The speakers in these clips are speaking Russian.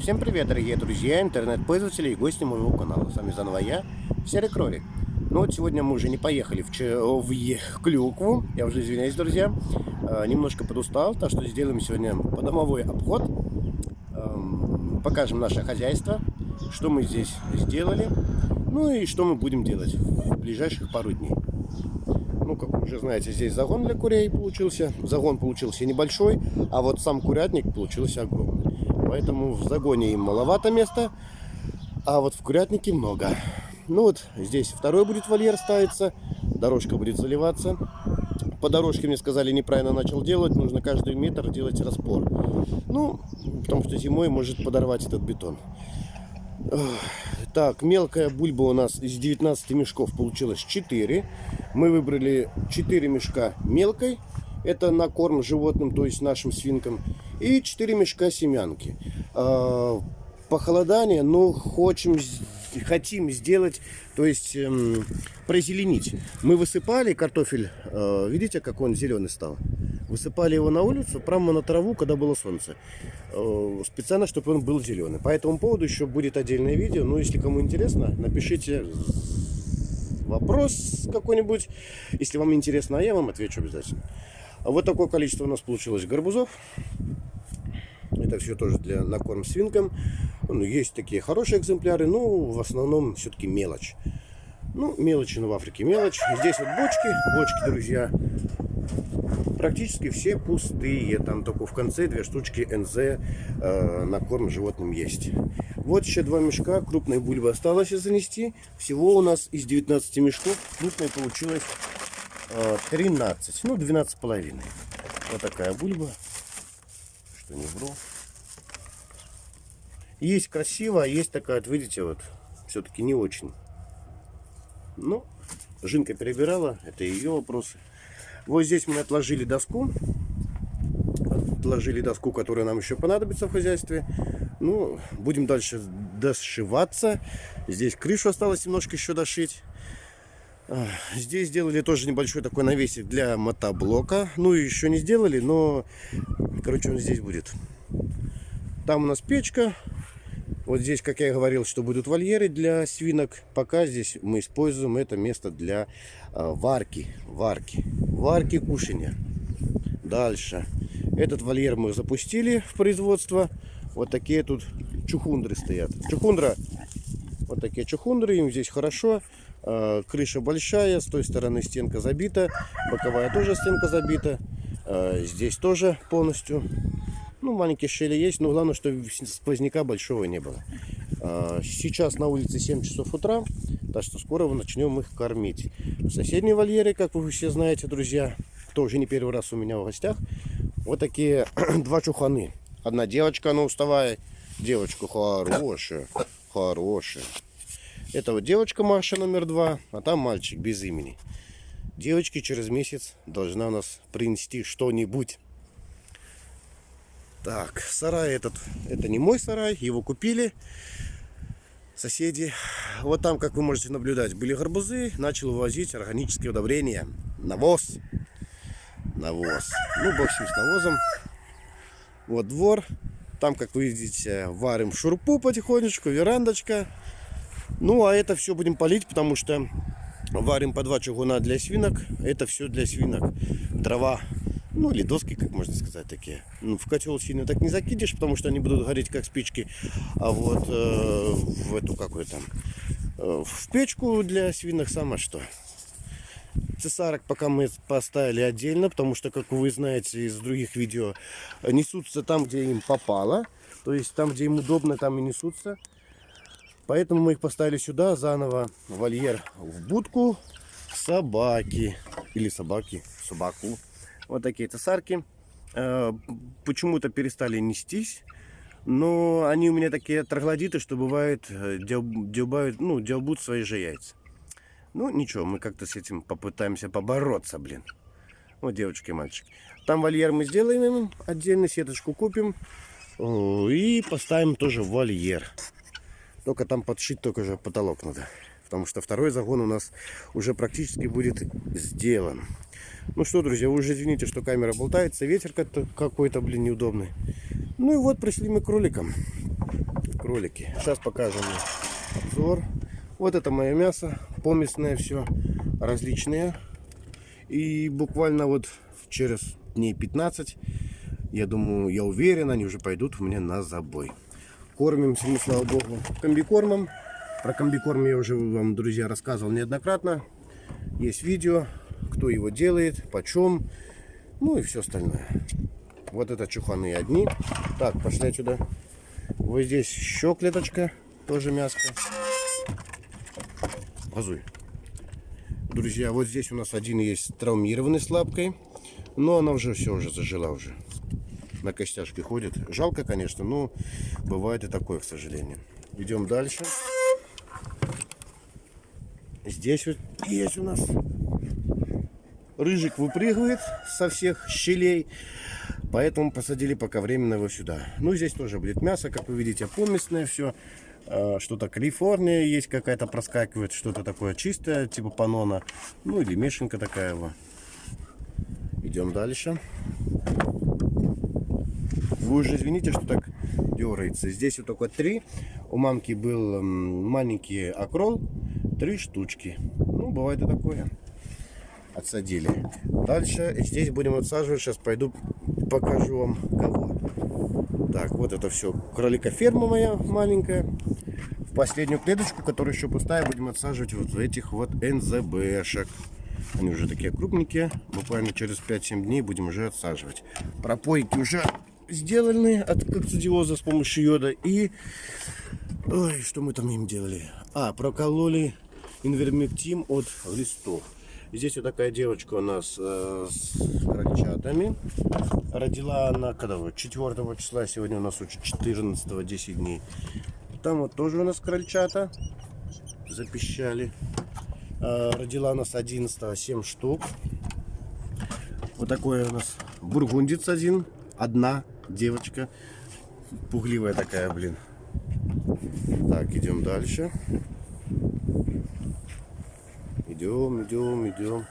Всем привет, дорогие друзья, интернет-пользователи и гости моего канала. С вами заново я, Серый Кролик. Ну вот сегодня мы уже не поехали в, Ч... в. Клюкву, я уже извиняюсь, друзья. Э, немножко подустал, так что сделаем сегодня подомовой обход. Эм, покажем наше хозяйство, что мы здесь сделали, ну и что мы будем делать в ближайших пару дней. Ну, как вы уже знаете, здесь загон для курей получился. Загон получился небольшой, а вот сам курятник получился огромный. Поэтому в загоне им маловато места, а вот в курятнике много. Ну вот здесь второй будет вольер ставиться, дорожка будет заливаться. По дорожке мне сказали, неправильно начал делать, нужно каждый метр делать распор. Ну, потому что зимой может подорвать этот бетон. Так, мелкая бульба у нас из 19 мешков получилось 4. Мы выбрали 4 мешка мелкой. Это на корм животным, то есть нашим свинкам и 4 мешка семянки. А, похолодание, но хочем, хотим сделать, то есть эм, прозеленить. Мы высыпали картофель, э, видите, как он зеленый стал? Высыпали его на улицу, прямо на траву, когда было солнце. Э, специально, чтобы он был зеленый. По этому поводу еще будет отдельное видео. Но если кому интересно, напишите вопрос какой-нибудь. Если вам интересно, а я вам отвечу обязательно. Вот такое количество у нас получилось гарбузов. Это все тоже для накорм свинкам. Ну, есть такие хорошие экземпляры, но в основном все-таки мелочь. Ну, мелочи, но в Африке мелочь. Здесь вот бочки, бочки, друзья, практически все пустые. Там только в конце две штучки НЗ э, на корм животным есть. Вот еще два мешка крупной бульбы осталось занести. Всего у нас из 19 мешков крупной получилось 13, э, ну 12 половиной. Вот такая бульба, что не вру. Есть красиво, а есть такая, вот видите, вот все-таки не очень. Ну, Жинка перебирала, это ее вопросы. Вот здесь мы отложили доску. Отложили доску, которая нам еще понадобится в хозяйстве. Ну, будем дальше дошиваться. Здесь крышу осталось немножко еще дошить. Здесь сделали тоже небольшой такой навесик для мотоблока. Ну, еще не сделали, но, короче, он здесь будет. Там у нас печка. Вот здесь, как я говорил, что будут вольеры для свинок. Пока здесь мы используем это место для э, варки. Варки. Варки кушания. Дальше. Этот вольер мы запустили в производство. Вот такие тут чухундры стоят. Чухундра. Вот такие чухундры. Им здесь хорошо. Э, крыша большая, с той стороны стенка забита, боковая тоже стенка забита. Э, здесь тоже полностью. Ну, маленькие щели есть, но главное, что сквозняка большого не было. Э, сейчас на улице 7 часов утра, так что скоро мы начнем их кормить. В соседней вольере, как вы все знаете, друзья, кто уже не первый раз у меня в гостях, вот такие два чуханы. Одна девочка, она уставая. Девочка хорошая, хорошая. Это вот девочка Маша номер два, а там мальчик без имени. Девочки через месяц должна у нас принести что-нибудь. Так, сарай этот, это не мой сарай, его купили соседи. Вот там, как вы можете наблюдать, были гарбузы, начал вывозить органические удобрения, навоз, навоз. Ну, общем, с навозом. Вот двор, там, как вы видите, варим шурпу потихонечку, верандочка. Ну, а это все будем полить, потому что варим по два чугуна для свинок. Это все для свинок. Дрова, ну или доски, как можно сказать, такие. Ну, в котел сильно так не закидишь, потому что они будут гореть как спички. А вот э, в эту какую там, э, в печку для свинок сама что. Цесарок пока мы поставили отдельно, потому что, как вы знаете из других видео, несутся там, где им попало. То есть там, где им удобно, там и несутся. Поэтому мы их поставили сюда заново. Вольер в будку собаки. Или собаки, собаку. Вот такие цесарки. Э, почему-то перестали нестись. Но они у меня такие троглодиты, что бывает, э, дебают, ну, дебут свои же яйца. Ну, ничего, мы как-то с этим попытаемся побороться, блин. Вот девочки и мальчики. Там вольер мы сделаем им, отдельно сеточку купим. И поставим тоже вольер. Только там подшить только же потолок надо. Потому что второй загон у нас уже практически будет сделан. Ну что, друзья, вы уже извините, что камера болтается. Ветер какой-то, блин, неудобный. Ну и вот пришли мы к кроликам. кролики. Сейчас покажем обзор. Вот это мое мясо, поместное все, различные. И буквально вот через дней 15, я думаю, я уверен, они уже пойдут у меня на забой. Кормимся мы, слава богу, комбикормом. Про комбикорм я уже вам, друзья, рассказывал неоднократно. Есть видео, кто его делает, почем, ну и все остальное. Вот это чуханы одни. Так, пошли отсюда. Вот здесь еще клеточка, тоже мяско. Газуй. Друзья, вот здесь у нас один есть травмированный с лапкой. Но она уже все уже зажила уже. На костяшке ходит. Жалко, конечно, но бывает и такое, к сожалению. Идем дальше. Здесь вот есть у нас рыжик выпрыгивает со всех щелей. Поэтому посадили пока временно его сюда. Ну, здесь тоже будет мясо, как вы видите, поместное все. А, что-то Калифорния есть какая-то проскакивает, что-то такое чистое, типа панона. Ну, или мешенка такая вот. Идем дальше. Вы уже извините, что так дергается. Здесь вот только три. У мамки был маленький окрол. Три штучки. Ну, бывает и такое. Отсадили. Дальше здесь будем отсаживать. Сейчас пойду покажу вам кого. Так, вот это все кролика ферма моя маленькая. В последнюю клеточку, которая еще пустая, будем отсаживать вот этих вот НЗБшек. Они уже такие крупненькие. Буквально через 5-7 дней будем уже отсаживать. Пропойки уже сделаны от кокцидиоза с помощью йода. И... Ой, что мы там им делали? А, прокололи инвермектим от листов. Здесь вот такая девочка у нас э, с крольчатами. Родила она когда вот 4 числа, сегодня у нас уже 14 10 дней. Там вот тоже у нас крольчата запищали. Э, родила у нас 11 7 штук. Вот такой у нас бургундец один. Одна девочка. Пугливая такая, блин. Так, идем дальше. Идем, идем, идем.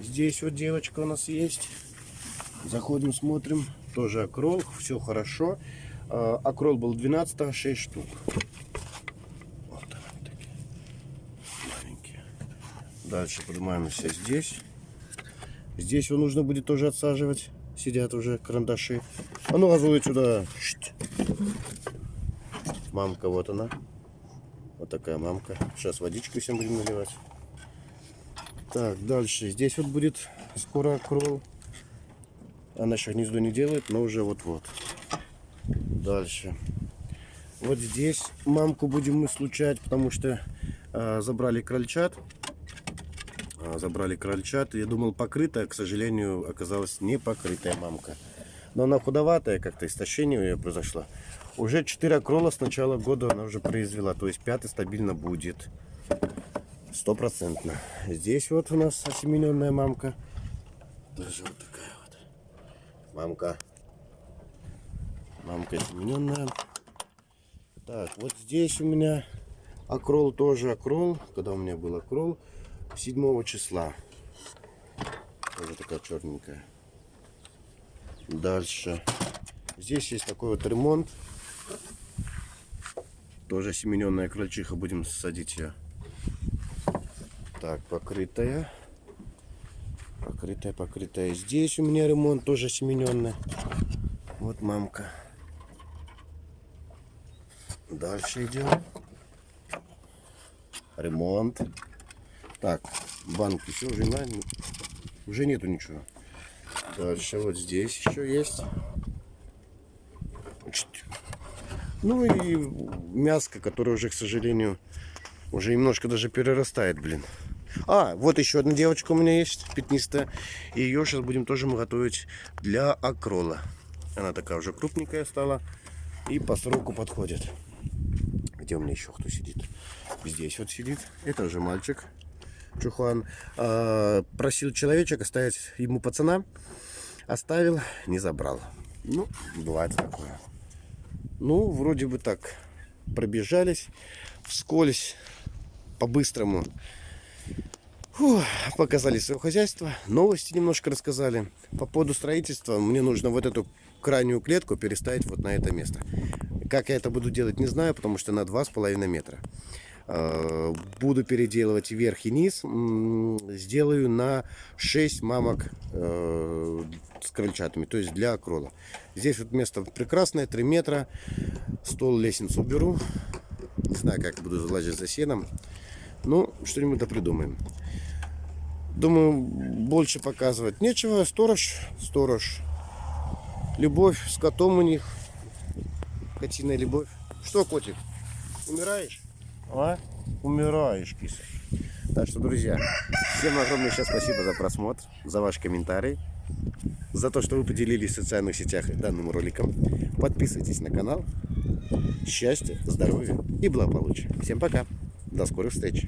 Здесь вот девочка у нас есть. Заходим, смотрим. Тоже окрол. Все хорошо. А, окрол был 12 6 штук. Вот они такие. Маленькие. Дальше поднимаемся здесь. Здесь его нужно будет тоже отсаживать. Сидят уже карандаши. А ну, газует сюда. Мамка, вот она. Вот такая мамка. Сейчас водичку всем будем наливать. Так, дальше. Здесь вот будет скоро крол. Она еще гнездо не делает, но уже вот-вот. Дальше. Вот здесь мамку будем мы случать, потому что э, забрали крольчат. Э, забрали крольчат. Я думал покрытая, к сожалению, оказалась не покрытая мамка. Но она худоватая, как-то истощение у нее произошло. Уже 4 крола с начала года она уже произвела. То есть пятый стабильно будет. Стопроцентно. Здесь вот у нас осемененная мамка. Даже вот такая вот. Мамка. Мамка осемененная. Так, вот здесь у меня окрол тоже окрол. Когда у меня был окрол? 7 числа. Тоже такая черненькая. Дальше. Здесь есть такой вот ремонт. Тоже семененная крольчиха. Будем садить ее так, покрытая. Покрытая, покрытая. Здесь у меня ремонт тоже семененный. Вот мамка. Дальше идем. Ремонт. Так, банки все уже, на... уже нету ничего. Дальше вот здесь еще есть. Ну и мяско, которое уже, к сожалению, уже немножко даже перерастает, блин. А, вот еще одна девочка у меня есть, пятнистая. И ее сейчас будем тоже мы готовить для акрола. Она такая уже крупненькая стала. И по сроку подходит. Где у меня еще кто сидит? Здесь вот сидит. Это уже мальчик. Чухан. А, просил человечек оставить ему пацана. Оставил, не забрал. Ну, бывает такое. Ну, вроде бы так. Пробежались вскользь, по-быстрому показали свое хозяйство, новости немножко рассказали. По поводу строительства мне нужно вот эту крайнюю клетку переставить вот на это место. Как я это буду делать, не знаю, потому что на 2,5 метра. Э, Буду переделывать верх и низ. Сделаю на 6 мамок э, с крольчатами, то есть для акрола. Здесь вот место прекрасное, 3 метра. Стол, лестницу уберу. Не знаю, как буду залазить за сеном. Ну, что-нибудь да придумаем. Думаю, больше показывать нечего. Сторож, сторож. Любовь с котом у них. Котиная любовь. Что, котик, умираешь? А? Умираешь, киса. Так что, друзья, всем огромное сейчас спасибо за просмотр, за ваш комментарий, за то, что вы поделились в социальных сетях данным роликом. Подписывайтесь на канал. Счастья, здоровья и благополучия. Всем пока. До скорых встреч.